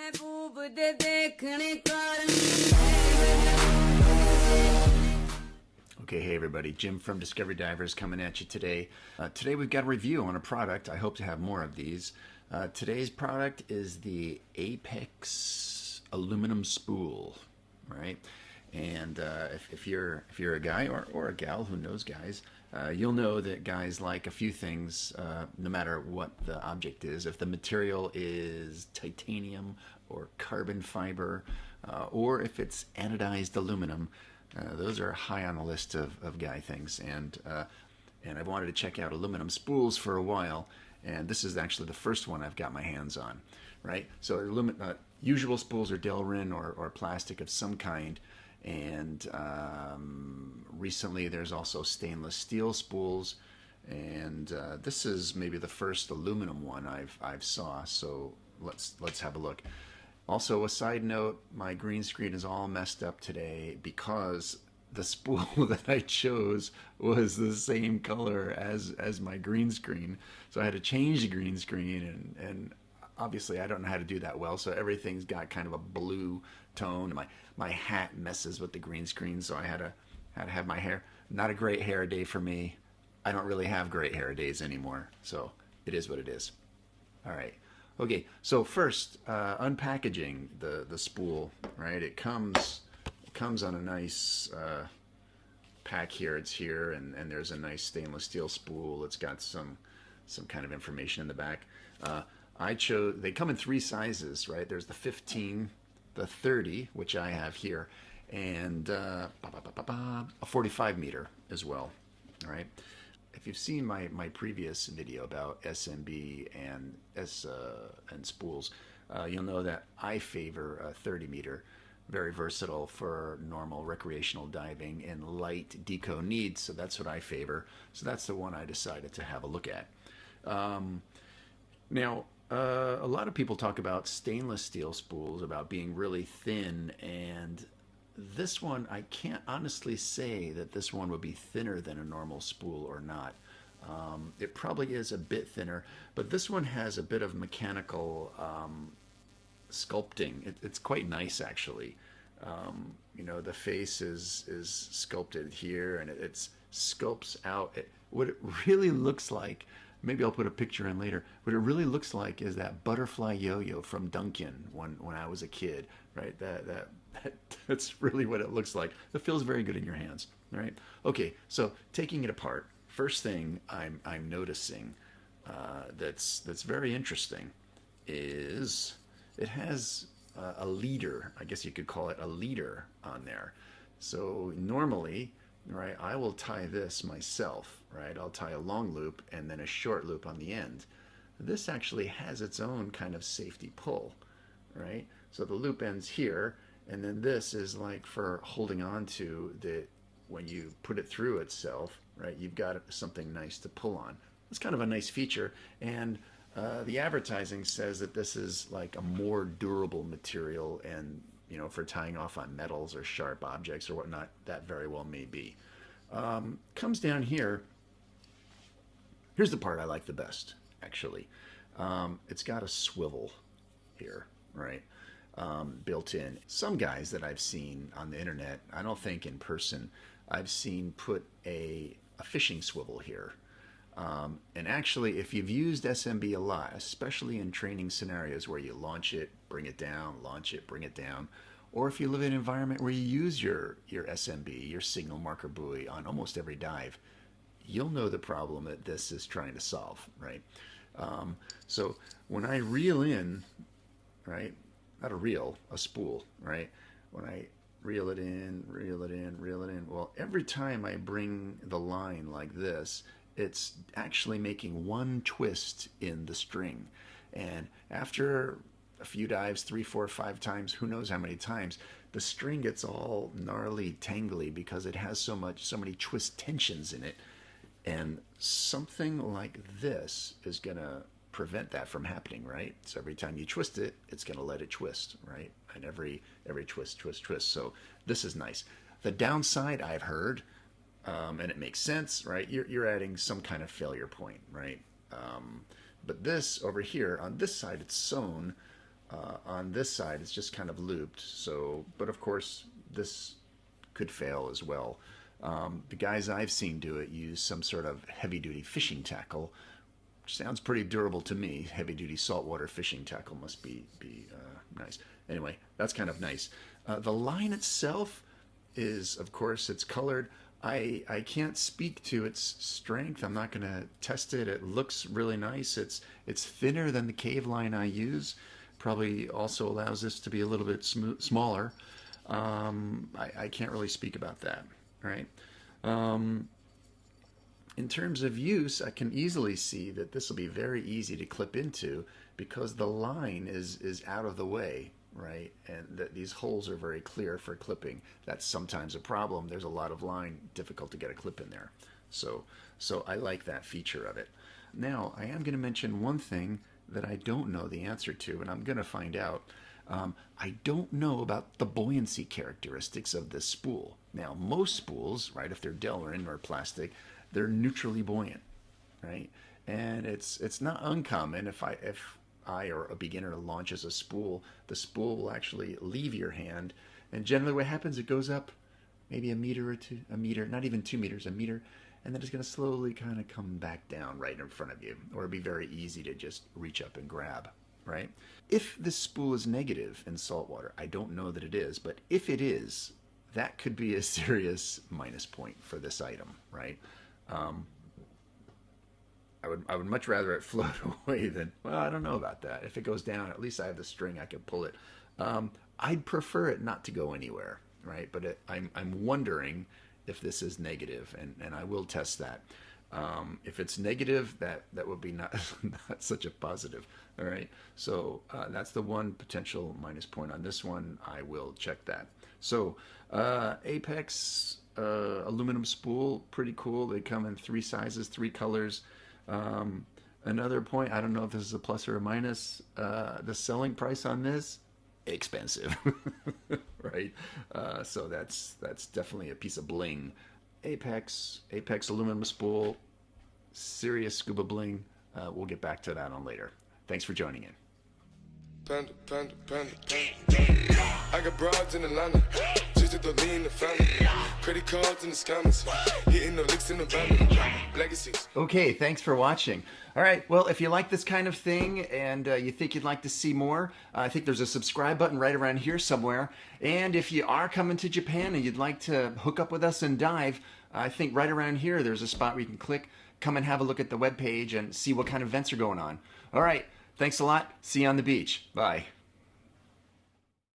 महबूब दे देखने Okay, hey everybody, Jim from Discovery Divers coming at you today. Uh, today we've got a review on a product. I hope to have more of these. Uh, today's product is the Apex aluminum spool, right? And uh, if, if, you're if you're a guy or, or a gal who knows guys, uh, you'll know that guys like a few things, uh, no matter what the object is. If the material is titanium or carbon fiber, uh, or if it's anodized aluminum, uh, those are high on the list of, of guy things. And uh, and I've wanted to check out aluminum spools for a while, and this is actually the first one I've got my hands on, right? So aluminum, uh, usual spools are Delrin or, or plastic of some kind, and um, recently there's also stainless steel spools, and uh, this is maybe the first aluminum one I've I've saw. So let's let's have a look. Also, a side note: my green screen is all messed up today because the spool that I chose was the same color as as my green screen. So I had to change the green screen, and and obviously I don't know how to do that well. So everything's got kind of a blue tone. My my hat messes with the green screen, so I had to had to have my hair. Not a great hair day for me. I don't really have great hair days anymore. So it is what it is. All right. Okay, so first, uh, unpackaging the the spool, right? It comes it comes on a nice uh, pack here. It's here, and, and there's a nice stainless steel spool. It's got some some kind of information in the back. Uh, I chose. They come in three sizes, right? There's the 15, the 30, which I have here, and uh, ba, ba, ba, ba, ba, a 45 meter as well. All right. If you've seen my, my previous video about SMB and S uh, and spools, uh, you'll know that I favor a 30 meter, very versatile for normal recreational diving and light deco needs. So that's what I favor. So that's the one I decided to have a look at. Um, now, uh, a lot of people talk about stainless steel spools, about being really thin, and this one, I can't honestly say that this one would be thinner than a normal spool or not. Um, it probably is a bit thinner, but this one has a bit of mechanical um, sculpting. It, it's quite nice, actually. Um, you know, the face is is sculpted here, and it it's sculpts out. It, what it really looks like. Maybe I'll put a picture in later. What it really looks like is that butterfly yo-yo from Duncan when when I was a kid, right? That that, that that's really what it looks like. It feels very good in your hands, right? Okay, so taking it apart. First thing I'm I'm noticing uh, that's that's very interesting is it has a leader. I guess you could call it a leader on there. So normally, right, I will tie this myself, right? I'll tie a long loop and then a short loop on the end. This actually has its own kind of safety pull, right? So the loop ends here, and then this is like for holding on to the when you put it through itself, right? You've got something nice to pull on. It's kind of a nice feature, and uh, the advertising says that this is like a more durable material, and you know, for tying off on metals or sharp objects or whatnot, that very well may be. Um, comes down here. Here's the part I like the best, actually. Um, it's got a swivel here, right? Um, built in. Some guys that I've seen on the internet, I don't think in person, I've seen put a, a fishing swivel here. Um, and actually, if you've used SMB a lot, especially in training scenarios where you launch it, bring it down, launch it, bring it down, or if you live in an environment where you use your, your SMB, your signal marker buoy on almost every dive, you'll know the problem that this is trying to solve, right? Um, so when I reel in, right, not a reel, a spool, right? When I reel it in, reel it in, reel it in, well, every time I bring the line like this, it's actually making one twist in the string. And after a few dives, three, four, five times, who knows how many times, the string gets all gnarly, tangly because it has so much, so many twist tensions in it. And something like this is going to prevent that from happening, right? So every time you twist it, it's going to let it twist, right? And every every twist, twist, twist. So this is nice. The downside I've heard, um, and it makes sense, right? You're you're adding some kind of failure point, right? Um, but this over here on this side, it's sewn uh, on this side it's just kind of looped. So, but of course this could fail as well. Um, the guys I've seen do it use some sort of heavy-duty fishing tackle, which sounds pretty durable to me. Heavy-duty saltwater fishing tackle must be be uh, nice. Anyway, that's kind of nice. Uh, the line itself is, of course, it's colored. I I can't speak to its strength. I'm not going to test it. It looks really nice. It's it's thinner than the cave line I use. Probably also allows this to be a little bit smaller. Um, I, I can't really speak about that right? Um, in terms of use, I can easily see that this will be very easy to clip into because the line is, is out of the way, right? And that these holes are very clear for clipping. That's sometimes a problem. There's a lot of line, difficult to get a clip in there. So, so I like that feature of it. Now, I am going to mention one thing that I don't know the answer to, and I'm going to find out. Um, I don't know about the buoyancy characteristics of this spool. Now, most spools, right, if they're Delrin or plastic, they're neutrally buoyant, right? And it's it's not uncommon if I if I or a beginner launches a spool, the spool will actually leave your hand, and generally what happens, it goes up maybe a meter or two, a meter, not even two meters, a meter, and then it's going to slowly kind of come back down right in front of you, or it'd be very easy to just reach up and grab right? If this spool is negative in salt water, I don't know that it is, but if it is, that could be a serious minus point for this item, right? Um, I would I would much rather it float away than well I don't know about that. If it goes down, at least I have the string I can pull it. Um, I'd prefer it not to go anywhere, right? But it, I'm I'm wondering if this is negative, and and I will test that. Um, if it's negative, that that would be not not such a positive. All right, so uh, that's the one potential minus point on this one. I will check that. So uh, Apex uh, aluminum spool, pretty cool. They come in three sizes, three colors. Um, another point, I don't know if this is a plus or a minus. Uh, the selling price on this expensive, right? Uh, so that's that's definitely a piece of bling. Apex, Apex aluminum spool, serious scuba bling. Uh, we'll get back to that on later. Thanks for joining in. Panda, panda, panda, I got broads in Atlanta, just to lean the family. Credit cards in the scammers, hitting the licks in the van. Legacies. Okay, thanks for watching. All right, well, if you like this kind of thing and uh, you think you'd like to see more, uh, I think there's a subscribe button right around here somewhere. And if you are coming to Japan and you'd like to hook up with us and dive, I think right around here there's a spot where you can click, come and have a look at the web page and see what kind of events are going on. All right. Thanks a lot. See you on the beach. Bye.